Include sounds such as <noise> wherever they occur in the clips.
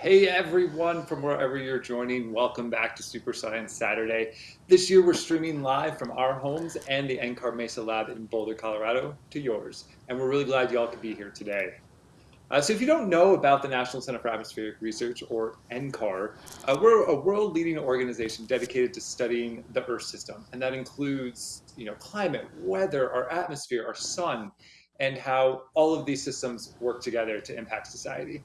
Hey everyone from wherever you're joining, welcome back to Super Science Saturday. This year we're streaming live from our homes and the NCAR Mesa Lab in Boulder, Colorado to yours. And we're really glad y'all could be here today. Uh, so if you don't know about the National Center for Atmospheric Research, or NCAR, uh, we're a world-leading organization dedicated to studying the Earth system. And that includes you know, climate, weather, our atmosphere, our sun, and how all of these systems work together to impact society.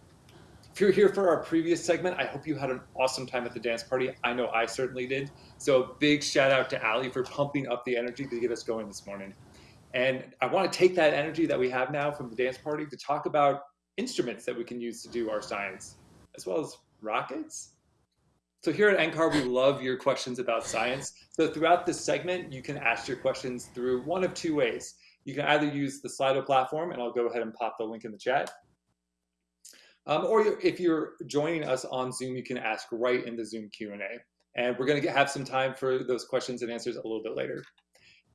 If you're here for our previous segment, I hope you had an awesome time at the dance party. I know I certainly did. So a big shout out to Ali for pumping up the energy to get us going this morning. And I want to take that energy that we have now from the dance party to talk about instruments that we can use to do our science, as well as rockets. So here at NCAR, we love your questions about science. So throughout this segment, you can ask your questions through one of two ways. You can either use the Slido platform, and I'll go ahead and pop the link in the chat, um, or if you're joining us on Zoom, you can ask right in the Zoom Q&A. And we're going to have some time for those questions and answers a little bit later.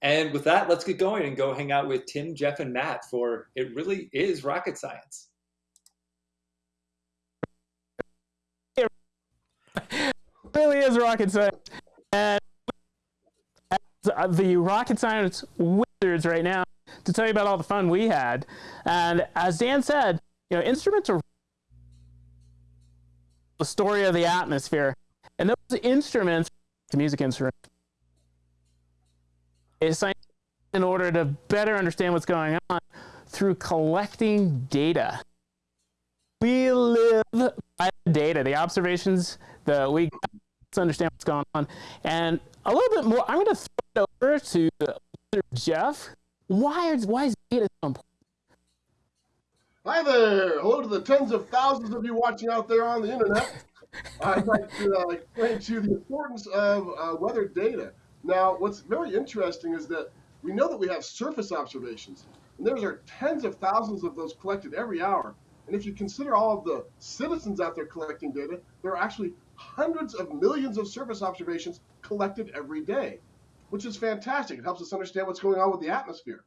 And with that, let's get going and go hang out with Tim, Jeff, and Matt for It Really Is Rocket Science. It really is rocket science. And the rocket science wizards right now to tell you about all the fun we had. And as Dan said, you know, instruments are the story of the atmosphere. And those instruments, the music instruments, is in order to better understand what's going on through collecting data. We live by the data, the observations that we to understand what's going on. And a little bit more, I'm going to throw it over to Jeff. Why is, why is data so important? Hi there! Hello to the tens of thousands of you watching out there on the internet. <laughs> I'd like to uh, explain to you the importance of uh, weather data. Now, what's very interesting is that we know that we have surface observations, and there are tens of thousands of those collected every hour. And if you consider all of the citizens out there collecting data, there are actually hundreds of millions of surface observations collected every day, which is fantastic. It helps us understand what's going on with the atmosphere.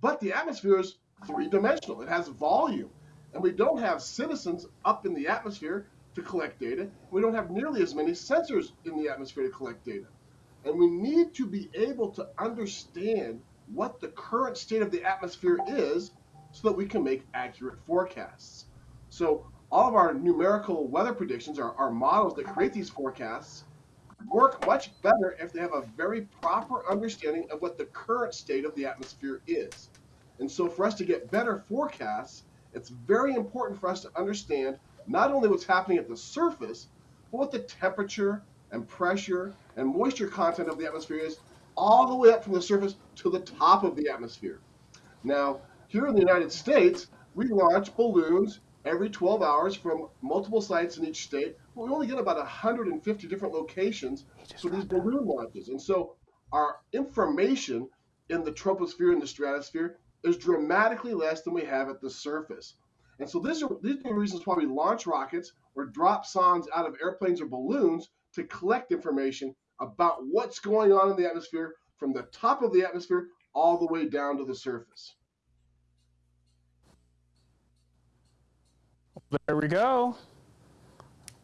But the atmosphere is three-dimensional. It has volume. And we don't have citizens up in the atmosphere to collect data. We don't have nearly as many sensors in the atmosphere to collect data. And we need to be able to understand what the current state of the atmosphere is so that we can make accurate forecasts. So all of our numerical weather predictions, our, our models that create these forecasts, work much better if they have a very proper understanding of what the current state of the atmosphere is. And so for us to get better forecasts, it's very important for us to understand not only what's happening at the surface, but what the temperature and pressure and moisture content of the atmosphere is all the way up from the surface to the top of the atmosphere. Now, here in the United States, we launch balloons every 12 hours from multiple sites in each state. But we only get about 150 different locations for these balloon launches. And so our information in the troposphere and the stratosphere is dramatically less than we have at the surface. And so these are, these are the reasons why we launch rockets or drop sondes out of airplanes or balloons to collect information about what's going on in the atmosphere from the top of the atmosphere all the way down to the surface. There we go.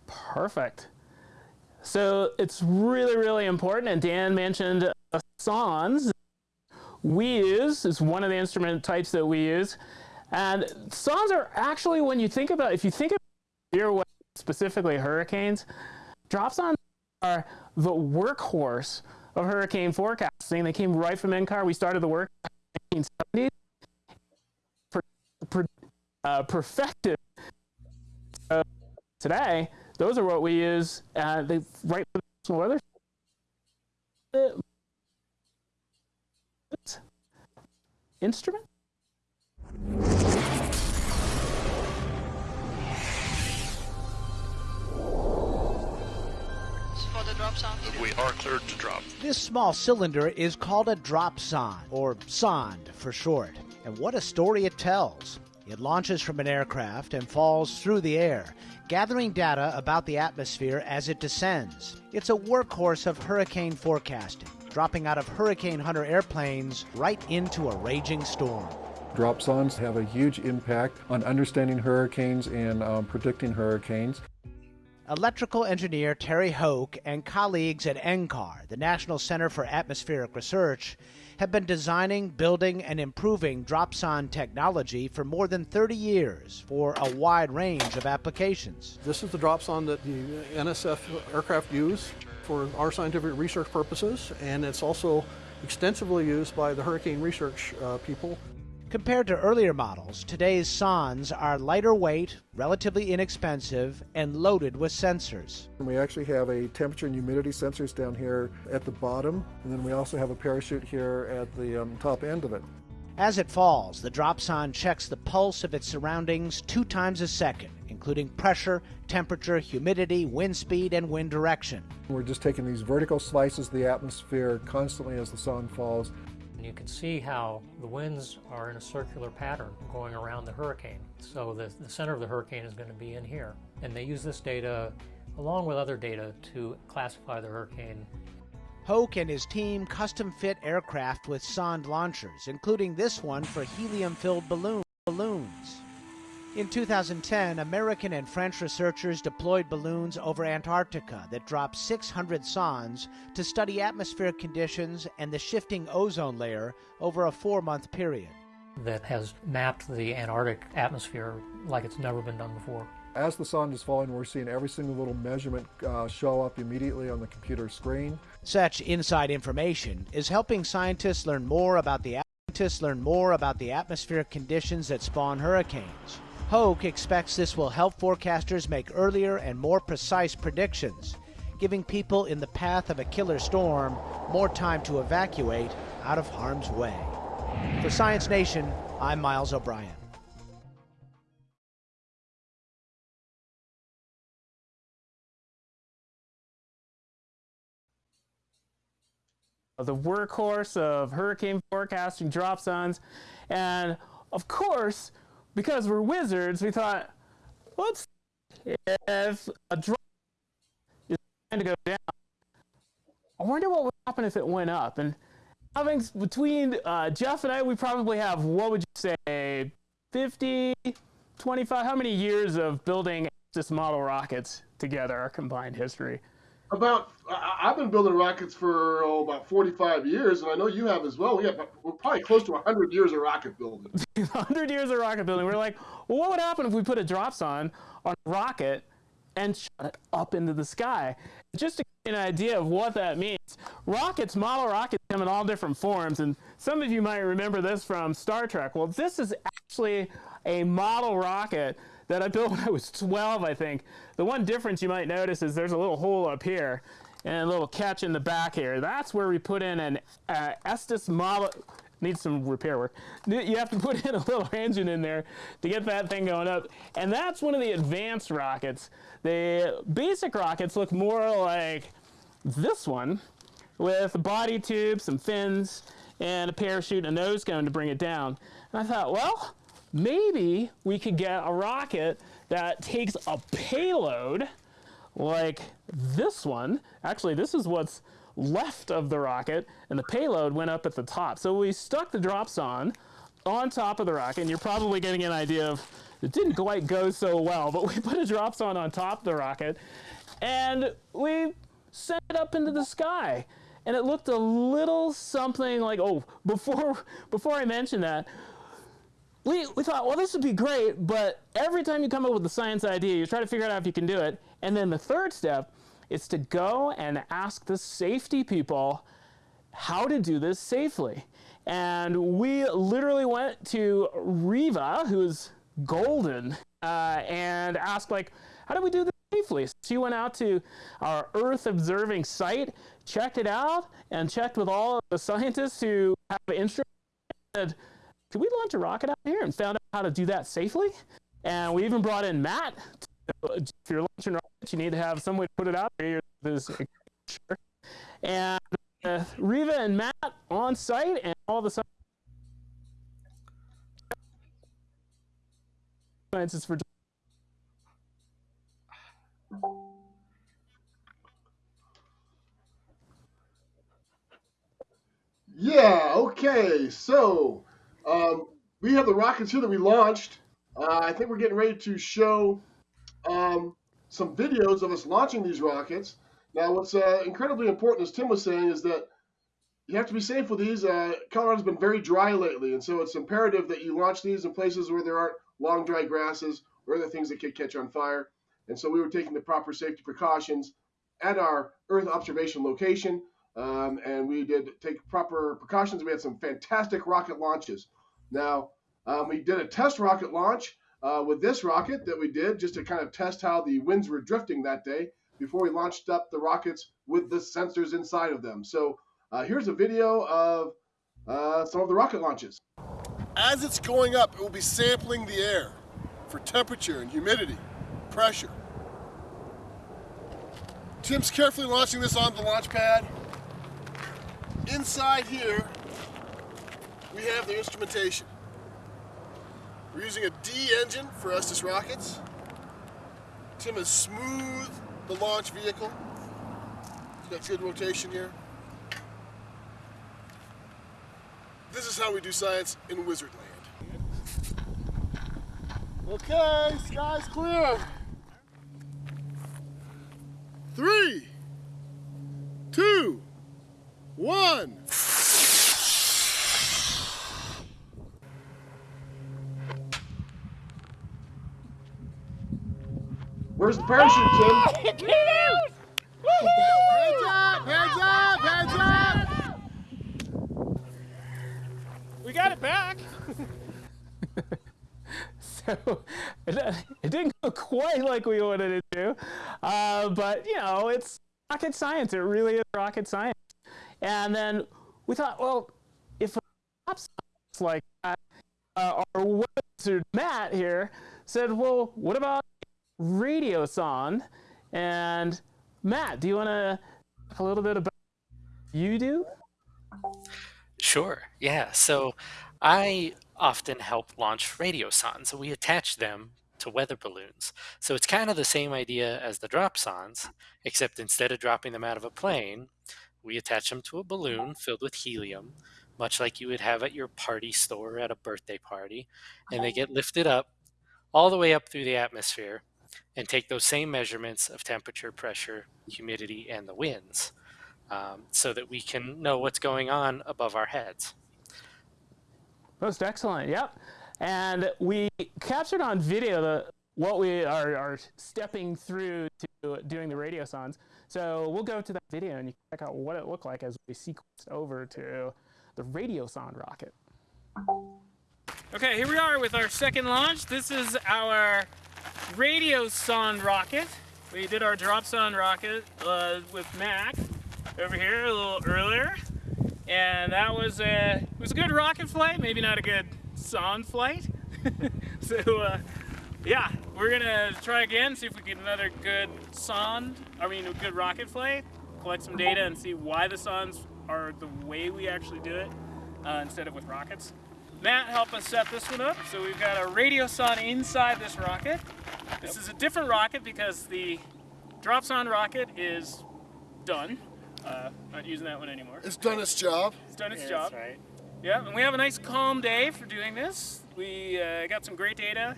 Perfect. So it's really, really important, and Dan mentioned uh, sondes. We use is one of the instrument types that we use. And sondes are actually, when you think about, if you think about specifically hurricanes, drop sondes are the workhorse of hurricane forecasting. They came right from NCAR. We started the work in the 1970s. Per, per, uh, perfected uh, today, those are what we use. Uh, they right from the weather. Instrument? We are cleared to drop. This small cylinder is called a drop sonde, or sonde for short. And what a story it tells. It launches from an aircraft and falls through the air, gathering data about the atmosphere as it descends. It's a workhorse of hurricane forecasting, dropping out of Hurricane Hunter airplanes right into a raging storm. Drop sondes have a huge impact on understanding hurricanes and um, predicting hurricanes. Electrical engineer Terry Hoke and colleagues at NCAR, the National Center for Atmospheric Research, have been designing, building, and improving dropsonde technology for more than 30 years for a wide range of applications. This is the dropsonde that the NSF aircraft use for our scientific research purposes, and it's also extensively used by the hurricane research uh, people Compared to earlier models, today's sondes are lighter weight, relatively inexpensive, and loaded with sensors. We actually have a temperature and humidity sensors down here at the bottom, and then we also have a parachute here at the um, top end of it. As it falls, the dropsonde checks the pulse of its surroundings two times a second, including pressure, temperature, humidity, wind speed, and wind direction. We're just taking these vertical slices of the atmosphere constantly as the sonde falls and you can see how the winds are in a circular pattern going around the hurricane. So the, the center of the hurricane is going to be in here. And they use this data along with other data to classify the hurricane. Hoke and his team custom fit aircraft with Sonde launchers, including this one for helium filled balloon, balloons. In 2010, American and French researchers deployed balloons over Antarctica that dropped 600 sondes to study atmospheric conditions and the shifting ozone layer over a four month period. That has mapped the Antarctic atmosphere like it's never been done before. As the sonde is falling, we're seeing every single little measurement uh, show up immediately on the computer screen. Such inside information is helping scientists learn more about the scientists learn more about the atmospheric conditions that spawn hurricanes. Hoke expects this will help forecasters make earlier and more precise predictions, giving people in the path of a killer storm more time to evacuate out of harm's way. For Science Nation, I'm Miles O'Brien. The workhorse of hurricane forecasting dropsondes, and of course, because we're wizards, we thought, what's if a drop is trying to go down? I wonder what would happen if it went up. And having between uh, Jeff and I, we probably have what would you say, 50, 25? How many years of building this model rockets together? Our combined history about I've been building rockets for oh, about 45 years, and I know you have as well. We have we're probably close to 100 years of rocket building. <laughs> 100 years of rocket building. We're like, well, what would happen if we put a dropsonde on a rocket and shot it up into the sky? Just to get an idea of what that means, rockets, model rockets, come in all different forms, and some of you might remember this from Star Trek. Well, this is actually a model rocket that I built <laughs> when I was 12, I think. The one difference you might notice is there's a little hole up here and a little catch in the back here. That's where we put in an uh, Estes model. Needs some repair work. You have to put in a little <laughs> engine in there to get that thing going up. And that's one of the advanced rockets. The basic rockets look more like this one with a body tube, some fins, and a parachute and a nose cone to bring it down. And I thought, well, maybe we could get a rocket that takes a payload like this one. Actually, this is what's left of the rocket, and the payload went up at the top. So we stuck the dropsonde on top of the rocket, and you're probably getting an idea of it didn't quite go so well, but <laughs> we put a dropsonde on top of the rocket, and we sent it up into the sky. And it looked a little something like, oh, <laughs> before, before I mention that, we, we thought, well, this would be great, but every time you come up with a science idea, you try to figure out if you can do it. And then the third step is to go and ask the safety people how to do this safely. And we literally went to Riva, who's golden, uh, and asked, like, how do we do this safely? So she went out to our Earth observing site, checked it out, and checked with all the scientists who have instruments could we launch a rocket out here and found out how to do that safely? And we even brought in Matt. If you're launching rockets, you need to have some way to put it out there. This And uh, Riva and Matt on site, and all of a sudden, scientists for. Yeah, okay, so um, we have the rockets here that we launched. Uh, I think we're getting ready to show um, some videos of us launching these rockets. Now, what's uh, incredibly important, as Tim was saying, is that you have to be safe with these. Uh, Colorado's been very dry lately, and so it's imperative that you launch these in places where there aren't long dry grasses or other things that could catch on fire. And so we were taking the proper safety precautions at our Earth observation location, um, and we did take proper precautions. We had some fantastic rocket launches. Now, um, we did a test rocket launch uh, with this rocket that we did just to kind of test how the winds were drifting that day before we launched up the rockets with the sensors inside of them. So uh, here's a video of uh, some of the rocket launches. As it's going up, it will be sampling the air for temperature and humidity, pressure. Tim's carefully launching this on the launch pad. Inside here, we have the instrumentation. We're using a D engine for Estes rockets. Tim has smoothed the launch vehicle. It's got good rotation here. This is how we do science in Wizardland. Okay, sky's clear. Three, two, one. Where's the parachute, Tim? Hands up, hands up, hands up. We got it back. <laughs> so it, it didn't go quite like we wanted it to, uh, but you know, it's rocket science. It really is rocket science. And then we thought, well, if it's like that, uh, our wizard Matt here said, well, what about Radiosonde? And Matt, do you want to talk a little bit about you do? Sure. Yeah. So I often help launch radiosondes. We attach them to weather balloons. So it's kind of the same idea as the dropsondes, except instead of dropping them out of a plane, we attach them to a balloon filled with helium, much like you would have at your party store at a birthday party. And they uh-huh. get lifted up all the way up through the atmosphere and take those same measurements of temperature, pressure, humidity, and the winds um, so that we can know what's going on above our heads. Most excellent. Yep. And we captured on video the what we are, are stepping through to doing the radio radiosondes. So we'll go to that video and you can check out what it looked like as we sequenced over to the radio radiosonde rocket. Okay, here we are with our second launch. This is our radiosonde rocket. We did our drop dropsonde rocket uh, with Mac over here a little earlier. And that was a, was a good rocket flight, maybe not a good sonde flight. <laughs> so uh, yeah, we're gonna try again, see if we get another good sonde, I mean a good rocket flight, collect some data and see why the sondes are the way we actually do it uh, instead of with rockets. Matt helped us set this one up. So we've got a radio radiosonde inside this rocket. This is a different rocket because the dropsonde rocket is done. Uh, not using that one anymore. It's done its job. It's done its Yeah, job. that's right. Yeah, and we have a nice calm day for doing this. We uh, got some great data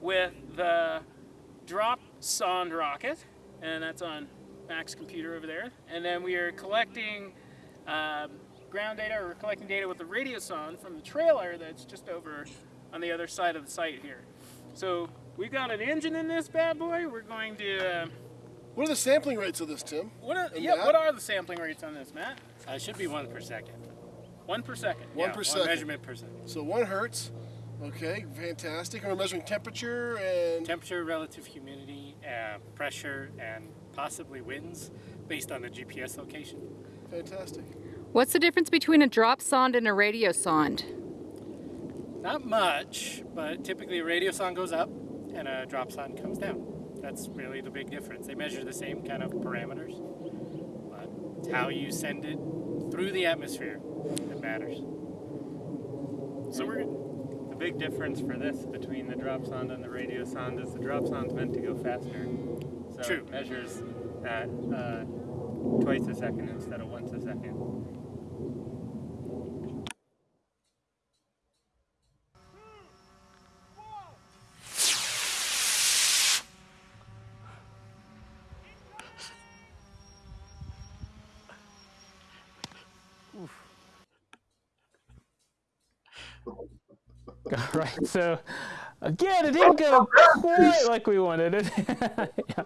with the drop sonde rocket, and that's on Mac's computer over there. And then we are collecting um, ground data, or we're collecting data with the radiosonde from the trailer that's just over on the other side of the site here. So we've got an engine in this bad boy. We're going to. Uh, What are the sampling rates of this, Tim? what are, yeah, Matt? what are the sampling rates on this, Matt? Uh, it should be one per second. One per second. One Yeah, per second. measurement per second. So one hertz. Okay, fantastic. And we're measuring temperature and Temperature, relative humidity, uh, pressure, and possibly winds based on the GPS location. fantastic. What's the difference between a drop sonde and a radio sonde? Not much, but typically a radio sonde goes up and a drop sonde comes down. That's really the big difference. They measure the same kind of parameters, but it's how you send it through the atmosphere that matters. So we're The big difference for this between the drop sonde and the radio sonde is the drop sonde's meant to go faster. So True. it measures at uh, twice a second instead of once a second. right. <laughs> So again, it didn't go quite like we wanted it. <laughs>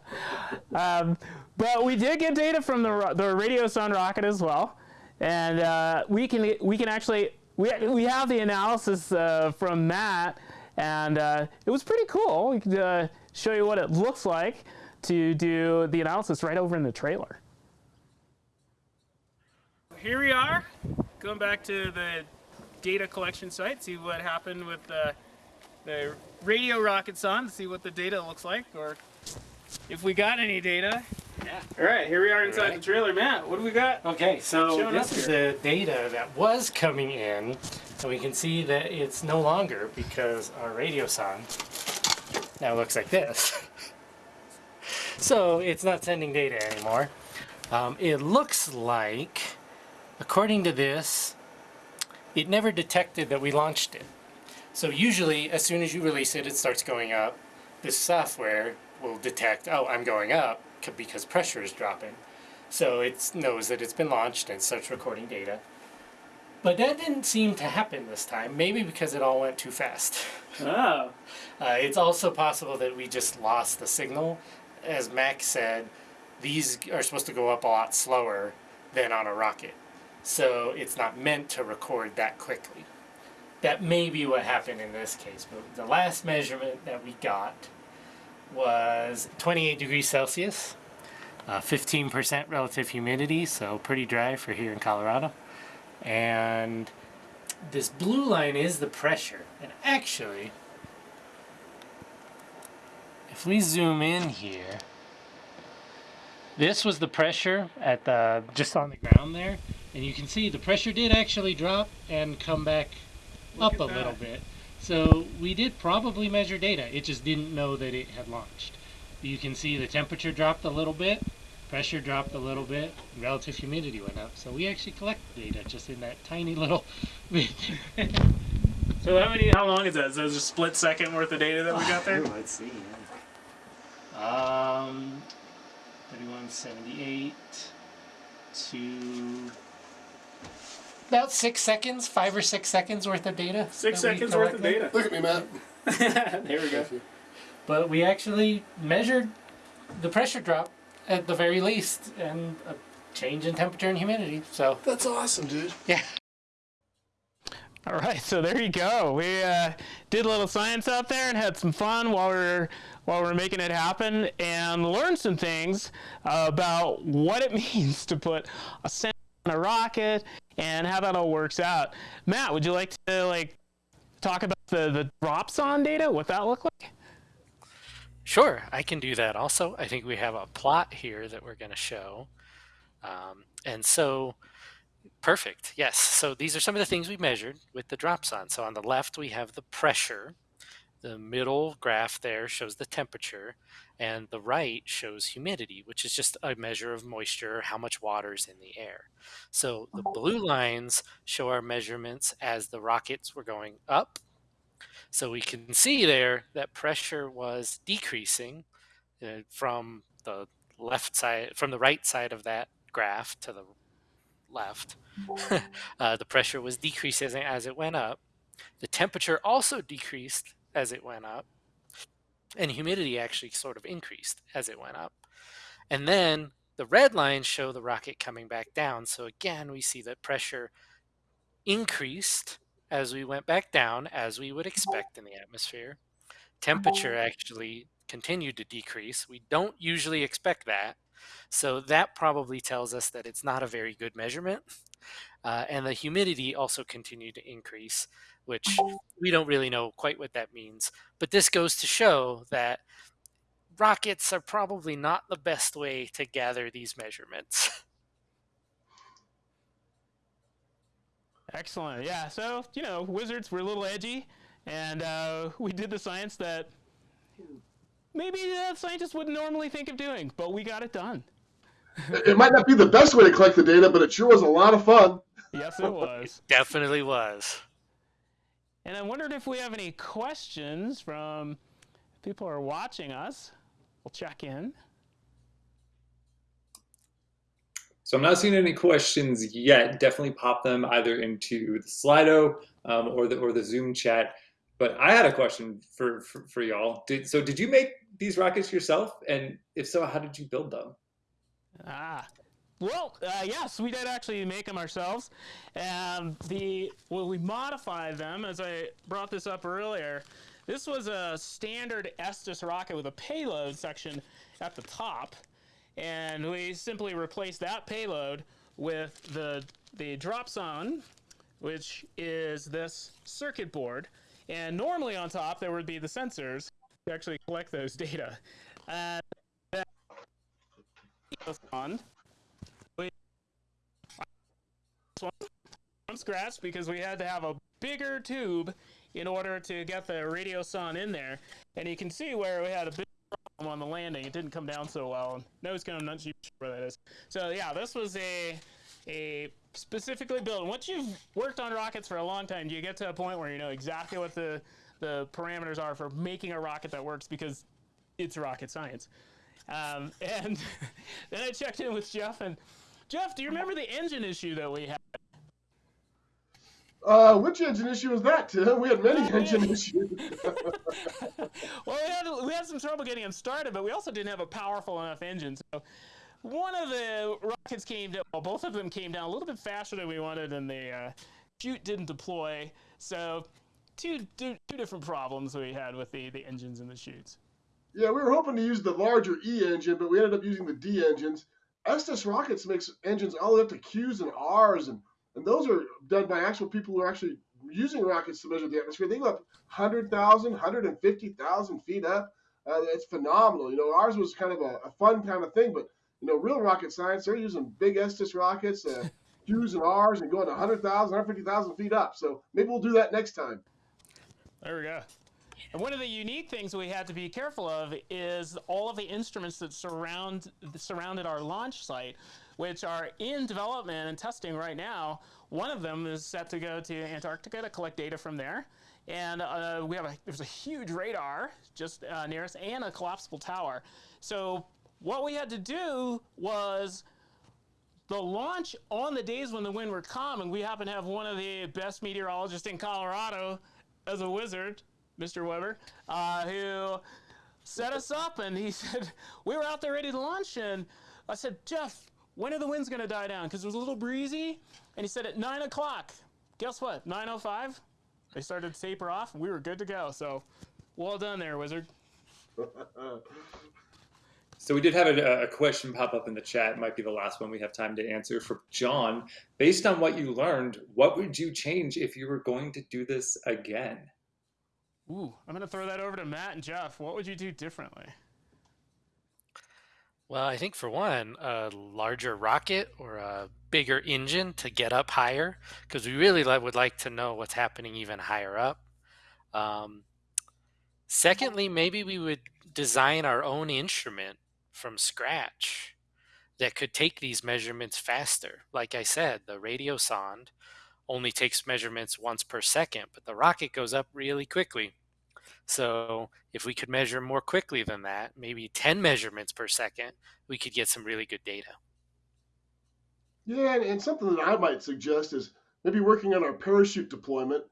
yeah. um, but we did get data from the the Radiosonde rocket as well, and uh, we can we can actually we we have the analysis uh, from that. and uh, it was pretty cool. We could uh, show you what it looks like to do the analysis right over in the trailer. Here we are, going back to the data collection site, see what happened with the, the radio rocket sonde, see what the data looks like, or if we got any data. Yeah. All right, here we are inside the trailer. Matt, what do we got? Okay, so this is the data that was coming in, and we can see that it's no longer because our radio sonde now looks like this. <laughs> so it's not sending data anymore. Um, it looks like, according to this, it never detected that we launched it. So usually, as soon as you release it, it starts going up. This software will detect, oh, I'm going up because pressure is dropping. So it knows that it's been launched and starts recording data. But that didn't seem to happen this time, maybe because it all went too fast. <laughs> Oh. Uh, it's also possible that we just lost the signal. As Mac said, these are supposed to go up a lot slower than on a rocket. So it's not meant to record that quickly. That may be what happened in this case, but the last measurement that we got was 28 degrees Celsius, uh, 15% relative humidity, so pretty dry for here in Colorado. And this blue line is the pressure. And actually, if we zoom in here, this was the pressure at the just on the ground there, and you can see the pressure did actually drop and come back Look up a at little bit. So we did probably measure data. It just didn't know that it had launched. You can see the temperature dropped a little bit, pressure dropped a little bit, relative humidity went up. So we actually collect data just in that tiny little <laughs> bit. So how many? How long is that? So it's a split second worth of data that we got there. <laughs> Let's see. Um, 3178 to about six seconds, five or six seconds worth of data. Six seconds worth of data. Look at me, Matt. <laughs> there we go. But we actually measured the pressure drop at the very least and a change in temperature and humidity. So That's awesome, dude. Yeah. All right, so there you go. We uh, did a little science out there and had some fun while we are while we are making it happen, and learned some things about what it <laughs> means to put a sensor on a rocket and how that all works out. Matt, would you like to like talk about the the dropsonde data? What that look like? Sure, I can do that also. I think we have a plot here that we're going to show. Um, and so, perfect. Yes. So these are some of the things we measured with the dropsonde. So on the left, we have the pressure. The middle graph there shows the temperature, and the right shows humidity, which is just a measure of moisture, how much water is in the air. So the blue lines show our measurements as the rockets were going up. So we can see there that pressure was decreasing uh, from the left side, from the right side of that graph to the left. <laughs> uh, the pressure was decreasing as it went up. The temperature also decreased as it went up. And humidity actually sort of increased as it went up. And then the red lines show the rocket coming back down. So again, we see that pressure increased as we went back down, as we would expect in the atmosphere. Temperature mm-hmm. actually continued to decrease. We don't usually expect that. So that probably tells us that it's not a very good measurement. Uh, and the humidity also continued to increase, which we don't really know quite what that means. But this goes to show that rockets are probably not the best way to gather these measurements. <laughs> Excellent. Yeah. So you know, wizards were a little edgy, and uh, we did the science that maybe uh, scientists wouldn't normally think of doing, but we got it done. It might not be the best way to collect the data, but it sure was a lot of fun. Yes, it was. <laughs> Definitely was. And I wondered if we have any questions from people who are watching us. We'll check in. So I'm not seeing any questions yet. Definitely pop them either into the Slido um, or the or the Zoom chat. But I had a question for for, for y'all. Did, so did you make these rockets yourself? And if so, how did you build them? Ah, well, uh, yes, we did actually make them ourselves. And the well, we modified them as I brought this up earlier. This was a standard Estes rocket with a payload section at the top and we simply replaced that payload with the the dropsonde, which is this circuit board. And normally on top there would be the sensors to actually collect those data. And from scratch because we had to have a bigger tube in order to get the radiosonde in there. And you can see where we had a big on the landing. It didn't come down so well. No, cone, I'm not sure where that is. So yeah, this was a a specifically built. Once you've worked on rockets for a long time, you get to a point where you know exactly what the the parameters are for making a rocket that works because it's rocket science. Um, and <laughs> then I checked in with Jeff and Jeff, do you remember the engine issue that we had? Uh, which engine issue was that, Tim? We had many engine issues. <laughs> <laughs> well, we had, we had some trouble getting them started, but we also didn't have a powerful enough engine. So one of the rockets came down, well, both of them came down a little bit faster than we wanted, and the uh, chute didn't deploy. So two, two, two different problems we had with the, the engines and the chutes. Yeah, we were hoping to use the larger E engine, but we ended up using the D engines. Estes Rockets makes engines all the way up to Q's and R's, and and those are done by actual people who are actually using rockets to measure the atmosphere. They go up 100,000, 150,000 feet up. Uh, it's phenomenal. You know, ours was kind of a, a, fun kind of thing, but you know, real rocket science, they're using big Estes rockets, uh, <laughs> Q's and R's, and going 100,000, 150,000 feet up. So maybe we'll do that next time. There we go. And one of the unique things we had to be careful of is all of the instruments that surround surrounded our launch site which are in development and testing right now. One of them is set to go to Antarctica to collect data from there. And uh, we have a, there's a huge radar just uh, near us and a collapsible tower. So what we had to do was the launch on the days when the wind were calm, and we happen to have one of the best meteorologists in Colorado as a wizard, Mr. Weber, uh, who set us up, and he <laughs> said, we were out there ready to launch, and I said, Jeff, when are the winds going to die down? Because it was a little breezy. And he said at 9 o'clock. Guess what? 9.05, they started to taper off, and we were good to go. So, well done there, Wizard. <laughs> So we did have a, a, question pop up in the chat. It might be the last one we have time to answer for John. Based on what you learned, what would you change if you were going to do this again? Ooh, I'm going to throw that over to Matt and Jeff. What would you do differently? Well, I think for one, a larger rocket or a bigger engine to get up higher, because we really would like to know what's happening even higher up. Um, secondly, maybe we would design our own instrument from scratch that could take these measurements faster. Like I said, the radiosonde only takes measurements once per second, but the rocket goes up really quickly. So if we could measure more quickly than that, maybe 10 measurements per second, we could get some really good data. Yeah, and, something that I might suggest is maybe working on our parachute deployment.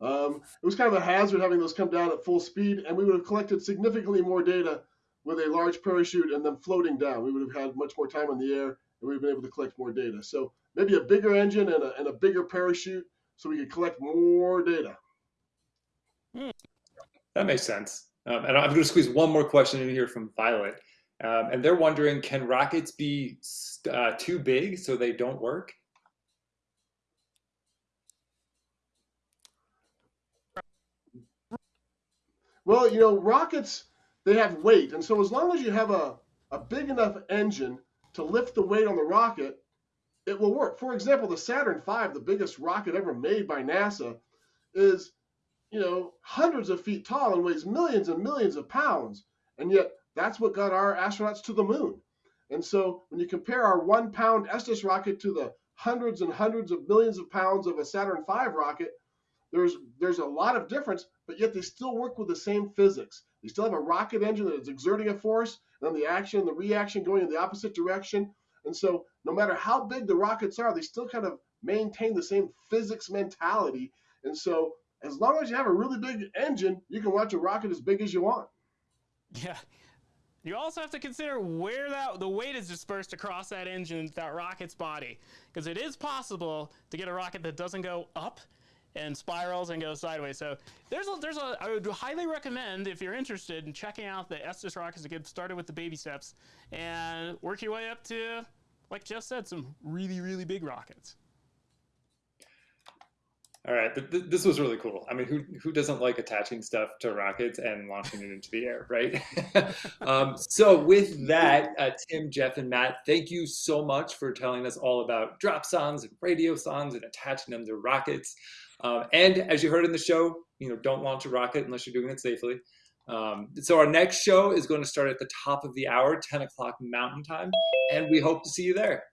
Um, it was kind of a hazard having those come down at full speed, and we would have collected significantly more data with a large parachute and then floating down. We would have had much more time in the air, and we would have been able to collect more data. So maybe a bigger engine and a, and a bigger parachute so we could collect more data. Hmm. That makes sense. Um, and I'm going to squeeze one more question in here from Violet. Um, and they're wondering, can rockets be uh, too big so they don't work? Well, you know, rockets, they have weight. And so as long as you have a, a big enough engine to lift the weight on the rocket, it will work. For example, the Saturn V, the biggest rocket ever made by NASA, is you know, hundreds of feet tall and weighs millions and millions of pounds. And yet, that's what got our astronauts to the moon. And so, when you compare our one pound Estes rocket to the hundreds and hundreds of millions of pounds of a Saturn V rocket, there's there's a lot of difference, but yet they still work with the same physics. They still have a rocket engine that is exerting a force, and then the action and the reaction going in the opposite direction. And so no matter how big the rockets are, they still kind of maintain the same physics mentality. And so as long as you have a really big engine, you can launch a rocket as big as you want. Yeah. You also have to consider where that the weight is dispersed across that engine, that rocket's body, because it is possible to get a rocket that doesn't go up and spirals and goes sideways. So there's a, there's a I would highly recommend if you're interested in checking out the Estes rockets to get started with the baby steps and work your way up to, like Jeff said, some really really big rockets. All right, th- th- this was really cool. I mean, who who doesn't like attaching stuff to rockets and launching it into the air, right? <laughs> um, so with that, uh, Tim, Jeff, and Matt, thank you so much for telling us all about dropsondes and radiosondes and attaching them to rockets. Um, and as you heard in the show, you know, don't launch a rocket unless you're doing it safely. Um, so our next show is going to start at the top of the hour, 10 o'clock Mountain Time, and we hope to see you there.